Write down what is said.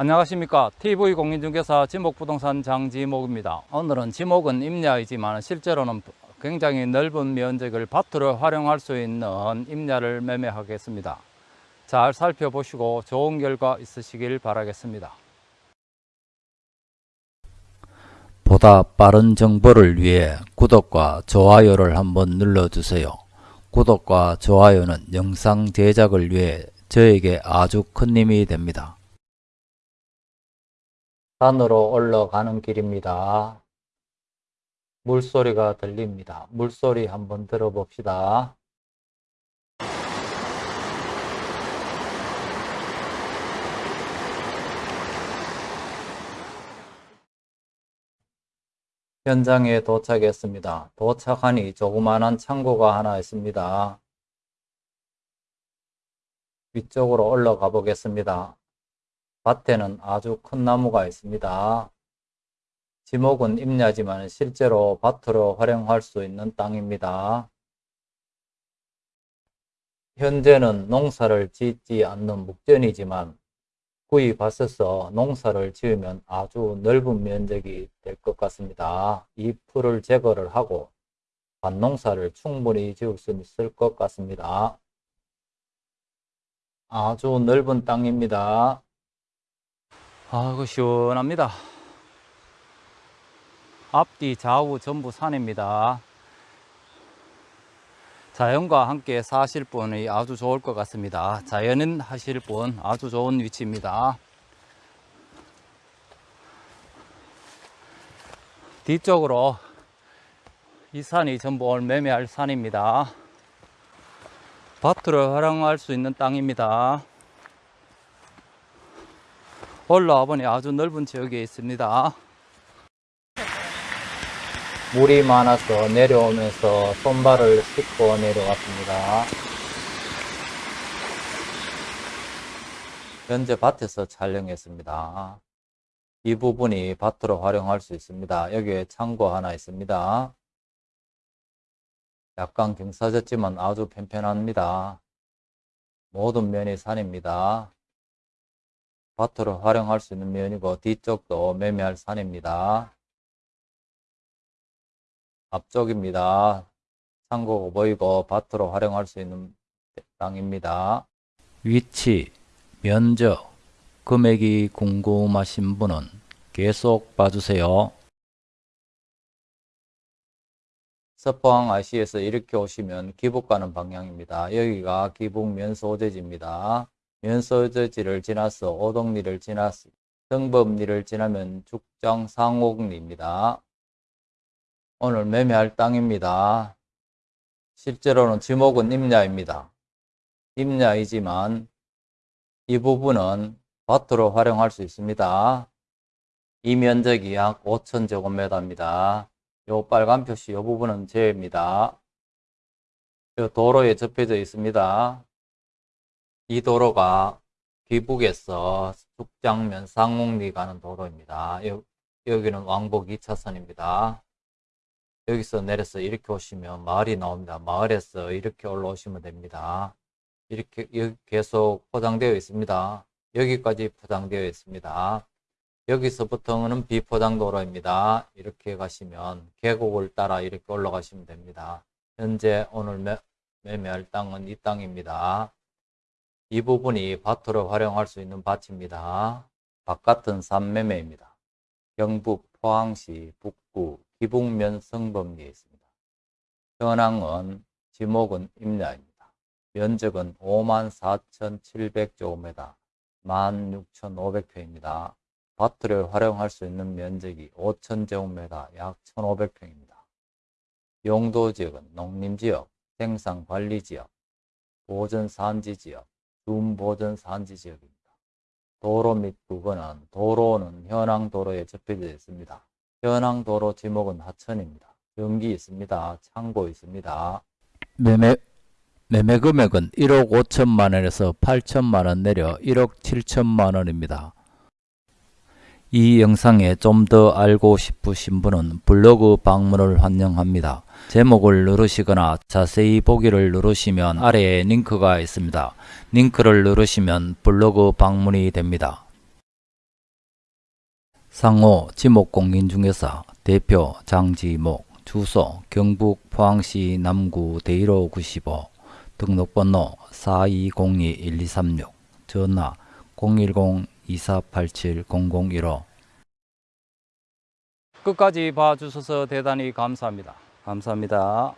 안녕하십니까 TV공인중개사 지목부동산 장지목입니다 오늘은 지목은 임야이지만 실제로는 굉장히 넓은 면적을 밭으로 활용할 수 있는 임야를 매매하겠습니다 잘 살펴보시고 좋은 결과 있으시길 바라겠습니다 보다 빠른 정보를 위해 구독과 좋아요를 한번 눌러주세요. 구독과 좋아요는 영상 제작을 위해 저에게 아주 큰 힘이 됩니다. 산으로 올라가는 길입니다. 물소리가 들립니다. 물소리 한번 들어봅시다. 현장에 도착했습니다. 도착하니 조그마한 창고가 하나 있습니다. 위쪽으로 올라가 보겠습니다. 밭에는 아주 큰 나무가 있습니다. 지목은 임야지만 실제로 밭으로 활용할 수 있는 땅입니다. 현재는 농사를 짓지 않는 묵전이지만 구입하셔서 농사를 지으면 아주 넓은 면적이 될 것 같습니다. 이 풀을 제거를 하고 밭농사를 충분히 지을 수 있을 것 같습니다. 아주 넓은 땅입니다. 아이고 시원합니다. 앞뒤 좌우 전부 산입니다. 자연과 함께 사실 분이 아주 좋을 것 같습니다. 자연인 하실 분 아주 좋은 위치입니다. 뒤쪽으로 이 산이 전부 오늘 매매할 산입니다. 밭으로 활용할 수 있는 땅입니다 올라와 보니 아주 넓은 지역에 있습니다. 물이 많아서 내려오면서 손발을 씻고 내려왔습니다. 현재 밭에서 촬영했습니다. 이 부분이 밭으로 활용할 수 있습니다. 여기에 창고 하나 있습니다. 약간 경사졌지만 아주 편편합니다. 모든 면이 산입니다. 밭으로 활용할 수 있는 면이고 뒤쪽도 매매할 산입니다. 앞쪽입니다. 창고가 보이고 밭으로 활용할 수 있는 땅입니다. 위치, 면적, 금액이 궁금하신 분은 계속 봐주세요. 서포항 IC에서 이렇게 오시면 기북 가는 방향입니다. 여기가 기북 면 소재지입니다. 면소재지를 지나서 오동리를 지나서 등법리를 지나면 죽장 상옥리입니다. 오늘 매매할 땅입니다. 실제로는 지목은 임야입니다. 임야이지만 이 부분은 밭으로 활용할 수 있습니다. 이 면적이 약 5천제곱미터입니다. 요 빨간 표시 요 부분은 제입니다. 요 도로에 접혀져 있습니다. 이 도로가 귀북에서 숙장면 상옥리 가는 도로입니다. 여, 여기는 왕복 2차선입니다. 여기서 내려서 이렇게 오시면 마을이 나옵니다. 마을에서 이렇게 올라오시면 됩니다. 이렇게 여기 계속 포장되어 있습니다. 여기까지 포장되어 있습니다. 여기서부터는 비포장 도로입니다. 이렇게 가시면 계곡을 따라 이렇게 올라가시면 됩니다. 현재 오늘 매, 매매할 땅은 이 땅입니다. 이 부분이 밭으로 활용할 수 있는 밭입니다. 바깥은 산매매입니다. 경북 포항시 북구 기북면 성범리에 있습니다. 현황은 지목은 임야입니다. 면적은 54,700제곱미터 16,500평입니다. 밭을 활용할 수 있는 면적이 5,000제곱미터 약 1,500평입니다. 용도 지역은 농림지역, 생산관리지역, 보전산지지역, 둠보전 산지 지역입니다. 도로 및 부근은 도로는 현황 도로에 접해져 있습니다. 현황 도로 지목은 하천입니다. 전기 있습니다. 창고 있습니다. 매매 매매 금액은 1억 5천만 원에서 8천만 원 내려 1억 7천만 원입니다. 이 영상에 좀 더 알고 싶으신 분은 블로그 방문을 환영합니다. 제목을 누르시거나 자세히 보기를 누르시면 아래에 링크가 있습니다. 링크를 누르시면 블로그 방문이 됩니다. 상호 지목공인 중개사 대표 장지목 주소 경북 포항시 남구 대일호 95 등록번호 4202-1236 전화 010-2487-0015 끝까지 봐주셔서 대단히 감사합니다. 감사합니다.